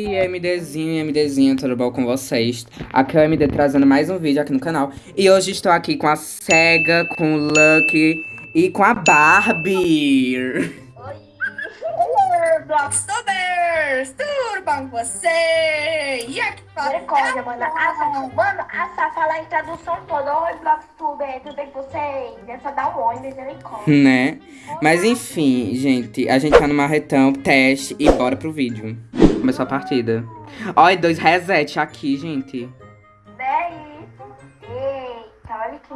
E MDzinho e MDzinha, tudo bom com vocês? Aqui é o MD trazendo mais um vídeo aqui no canal. E hoje estou aqui com a Sega, com o Lucky e com a Barbie. Oi, Blockstubers! Tudo bom com vocês? E aqui Misericórdia, mano. Assa, mano, Assa, fala a introdução toda. Oi, Blockstuber, tudo bem com vocês? É só dar um oi, misericórdia. Né? Mas enfim, gente, a gente tá no marretão, teste e bora pro vídeo. Começou a partida. Olha, dois reset aqui, gente. É isso? Eita, olha que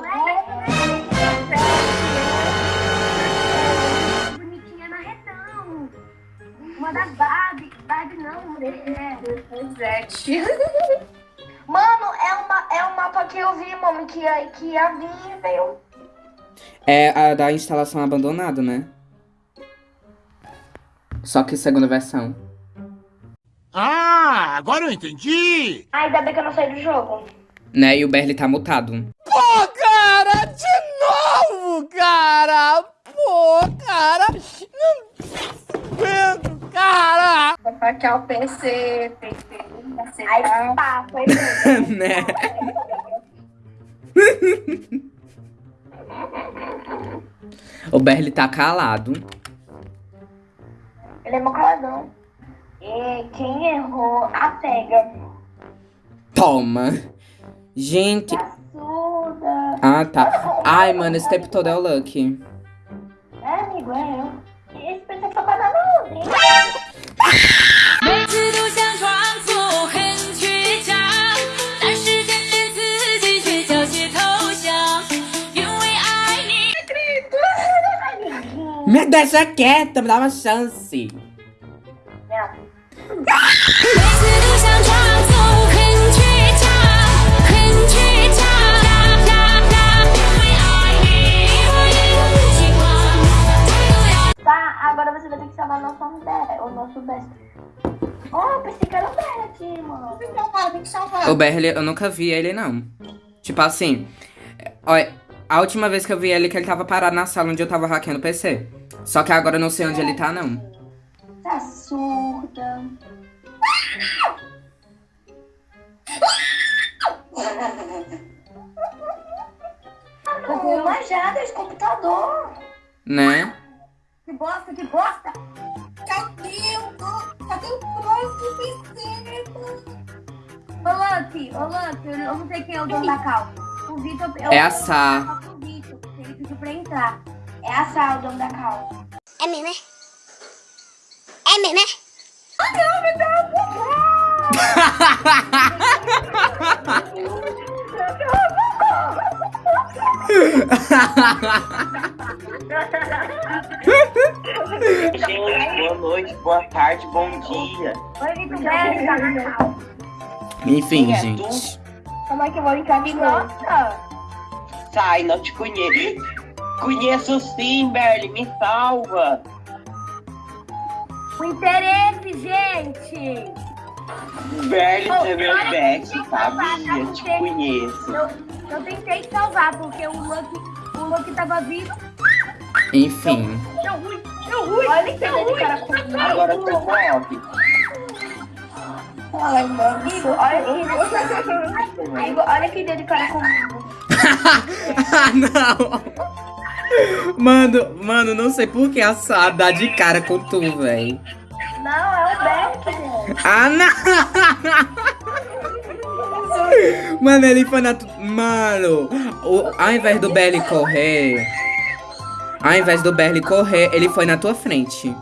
Bonitinha na retão. Uma da Barbie. Barbie não, mulher. Reset. Mano, é, uma, é um mapa que eu vi, mano, que ia, que ia vir veio. É a da instalação abandonada, né? Só que segunda versão. Ah, agora eu entendi! Ai, ainda bem que eu não saí do jogo. Né? E o Berli tá mutado. Pô, cara, de novo, cara! Pô, cara! Não aguento, cara! Vou hackear o PC, PC, Aí, pá, foi mesmo. né? o Berli tá calado. Ele é meu caladão. E quem errou, a pega. Toma. Gente. Ah, tá. Ai, mano, esse tempo todo é o Lucky. É, amigo, é eu. Esse pessoal tá. Me deixa quieta, me dá uma chance. Salvar. O Berli, eu nunca vi ele, não. Tipo assim. Olha, a última vez que eu vi ele, que ele tava parado na sala onde eu tava hackeando o PC. Só que agora eu não sei onde ele tá, não. Tá surda. Tô com uma jada de computador. Né? Eu não sei quem é o dono da cal. O Vitor... eu- É a Sá. Vitor, ele pediu pra entrar. É a Sal, o dono da cal. É mesmo, é? É mesmo, é? Gente, boa noite, boa tarde, bom dia. Oi, Vitor, Enfim, é gente. Como é que eu vou entrar de? Nossa. Sai, não te conheço. Conheço sim, Berli, me salva. O interesse, gente. Berli, Ô, você é meu best, que eu Te conheço. Eu, eu tentei salvar, porque o Lucky, o Lucky tava vivo. Enfim. Deu ruim, deu ruim, Olha que ruim. cara comigo. Agora eu tô off. Olha que Amigo, olha que deu de cara comigo. ah, não. Mano, mano, não sei por que a Sá dá de cara com tu, véi. Não, é o Beck, mano. Ah, não! Mano, ele foi na. tu- Mano, o... ao invés do Berli correr. Ao invés do Berli correr, ele foi na tua frente.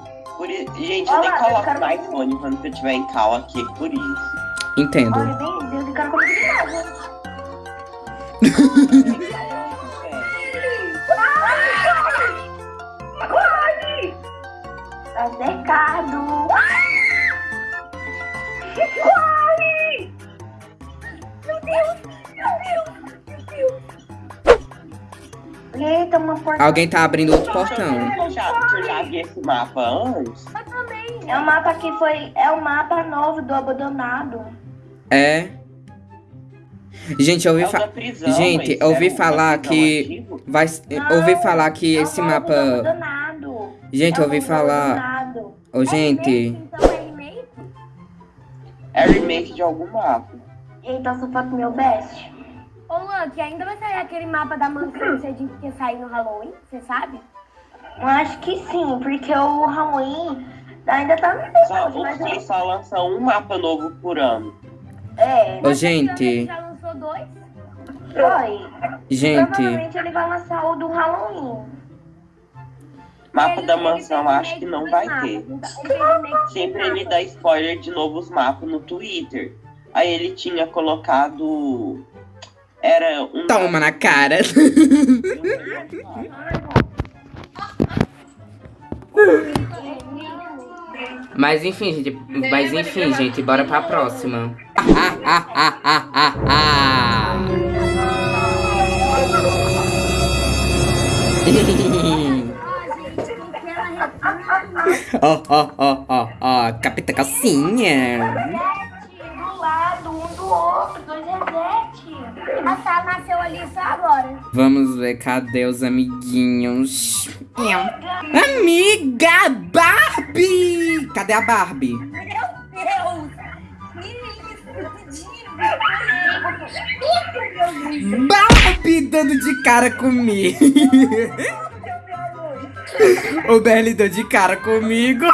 Gente, eu nem Olha lá, eu coloco no iPhone quando eu tiver em cal aqui, por isso. Entendo. Olha, bem, deu de cara comigo de novo. Tá cercado. Corre! Meu Deus, Eita, uma porta. Alguém tá abrindo outro portão. Eu já, eu já vi esse mapa antes. É o mapa que foi. É o mapa novo do abandonado. É. Gente, eu ouvi É fa... prisão, Gente, eu é ouvi da falar que antigo? vai eu ouvi falar que É esse mapa abandonado. Gente, É eu ouvi falar. Ô, gente, Então é remake? É remake de algum mapa. Então só falta o meu best. Ô, Luck, ainda vai sair aquele mapa da mansão que você disse que ia sair no Halloween? Você sabe? Eu acho que sim, porque o Halloween ainda tá no Só, episódio, mas eles só lançam um mapa novo por ano. é, Ô, gente, já lançou dois. foi. gente. Provavelmente ele vai lançar o do Halloween. Mapa da mansão acho que não vai mapas. ter. Ele Sempre ele dá spoiler de novos mapas no Twitter. Aí ele tinha colocado. Era um. Toma na cara. Mas enfim, gente. Mas enfim, gente, bora pra próxima. Ah, ah, ah, ah, ah, ah. Ó, ó, ó, ó, ó, capita calcinha. Do lado, um do outro, dois resete. A Sá nasceu ali só agora. Vamos ver, cadê os amiguinhos? Amiga Barbie! Cadê a Barbie? Meu Deus! Menino, Barbie dando de cara comigo. o Berli deu de cara comigo.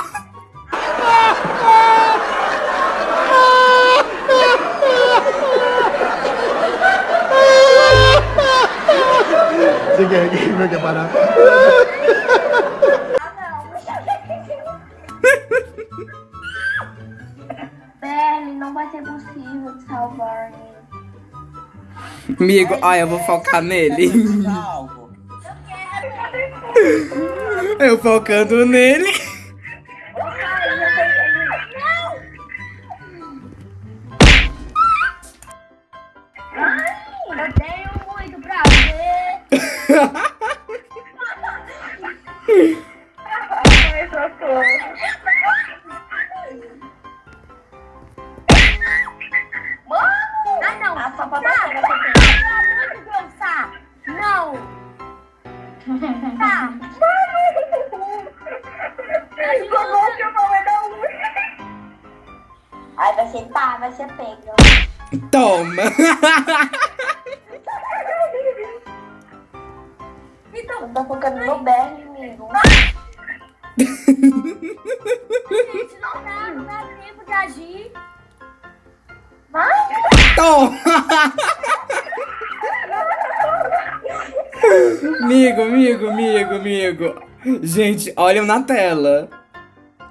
Você quer, quer, quer parar? Não vai ser possível te salvar. Amigo, olha, eu vou focar nele. Eu focando nele. Ah, não. A sua papai Tá, chega pelo aqui. amor de Deus, Sá. Não. Tá. Aí vai ser pá, vai ser pega. Toma. Eu tô focando no Berli, amigo. Gente, não dá, não dá tempo de agir. Vai! Toma. Amigo, amigo, amigo, amigo. Gente, olham na tela.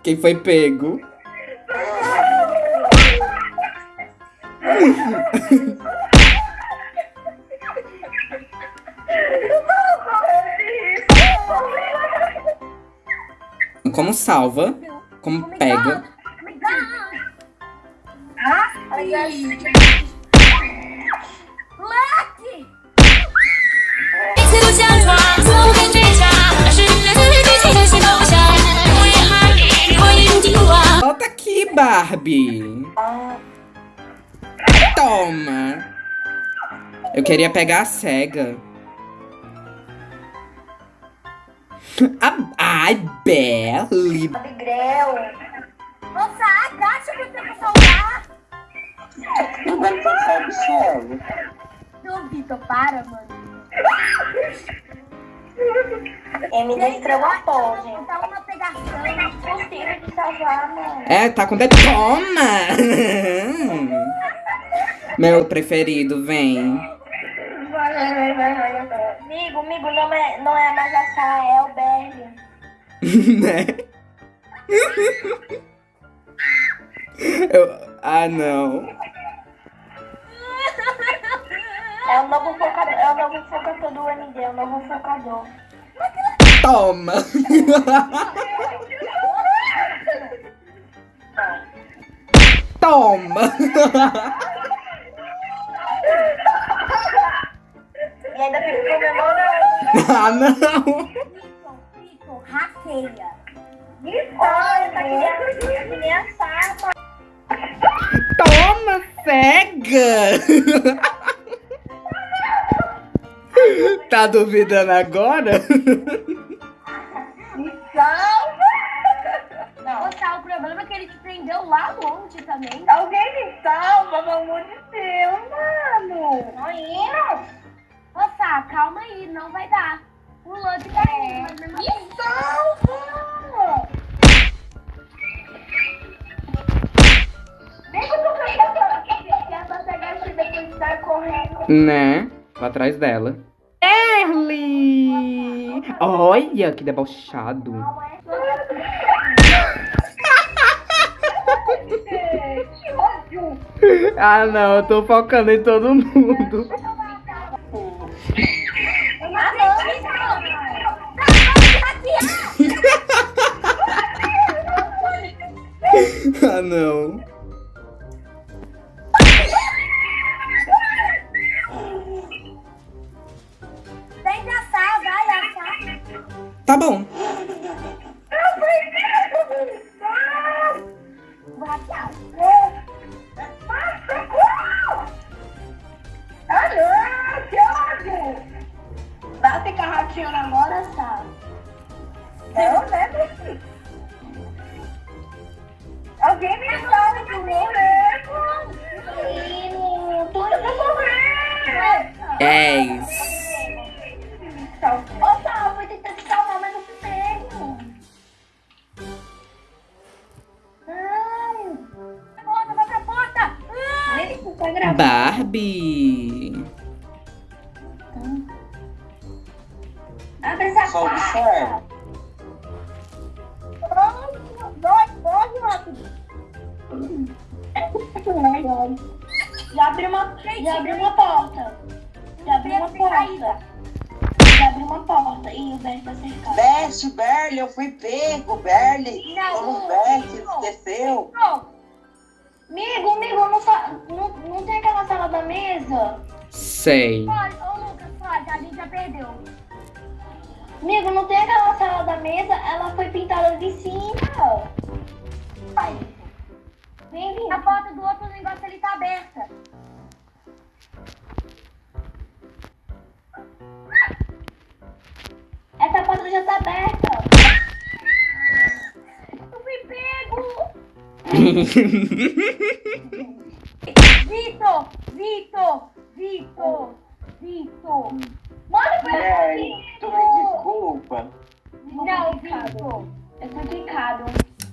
Quem foi pego? como salva, como pega. Volta tá aqui, Barbie. Toma. Eu queria pegar a cega. Ai, Belly. Abigrel. Moça, agacha pra você salvar. Agora você só observa. Não, Vitor, para, mano. MD estragou a pose. Tá uma pegação. Impossível de salvar, mano. É, tá com dedo. Toma! Meu preferido, vem. Amigo, amigo, não é, não é mais a Sá, é o Berli. né? Eu... Ah, não. É o novo focador, é o novo focador do MD, é o novo focador. Toma! Toma! Ah, não! Vitor, hackeia. Olha, tá que nem a- que nem a Sá, mano. Toma, cega! Tá duvidando agora? Moça, o problema é que ele te prendeu lá longe também. Alguém me salva, pelo amor de Deus, mano. Não Sá, calma aí, não vai dar. Tá aí, mas mesmo assim. Me salva. Nem quando eu que ela pegar aqui depois de sair correndo. Né? Lá atrás dela. Erly! Olha que debochado. Que ódio. Ah, não, eu tô focando em todo mundo. Não. Tá gravando. Barbie. Abre essa Só porta. observa. Vai, pode, rápido. Já abriu uma, já abriu uma porta. Já abriu uma porta. Já abriu uma porta. Ih, o Beto tá cercado. Best, Berly, eu fui pego, Berly. Não, Como não, Best, não. Amigo, amigo, não, sa- não, não tem aquela sala da mesa? Sei. Pode, ô Lucas, pode, a gente já perdeu. Amigo, não tem aquela sala da mesa? Ela foi pintada de cima. Vai. Vem, vem. A porta do outro negócio ali tá aberta. Vitor, Vitor, Vitor, Vitor. Manda pra Berly, tu me desculpa. Não, Vitor. Eu fui picado.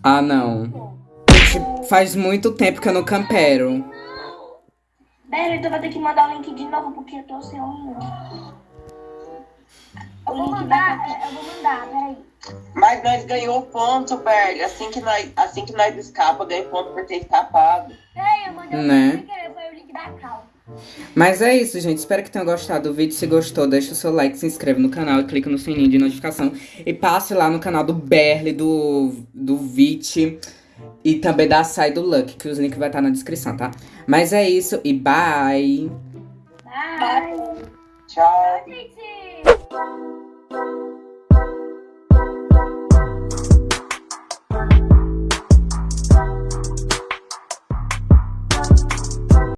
Ah, não. Gente, faz muito tempo que eu não campero. Bela, tu vai ter que mandar o link de novo porque eu tô sem o link. O Eu vou link mandar, é, eu vou mandar, peraí. Mas nós ganhou ponto, Berly. Assim que nós, assim que nós escapa, ganha ponto por ter escapado. Peraí, eu mandei o Né? foi o link da Cal. Mas é isso, gente. Espero que tenham gostado do vídeo. Se gostou, deixa o seu like, se inscreva no canal e clica no sininho de notificação. E passe lá no canal do Berly, do, do Vit e também da Sai do Luck, que os links vai estar na descrição, tá? Mas é isso e bye! Bye. Tchau. Gente!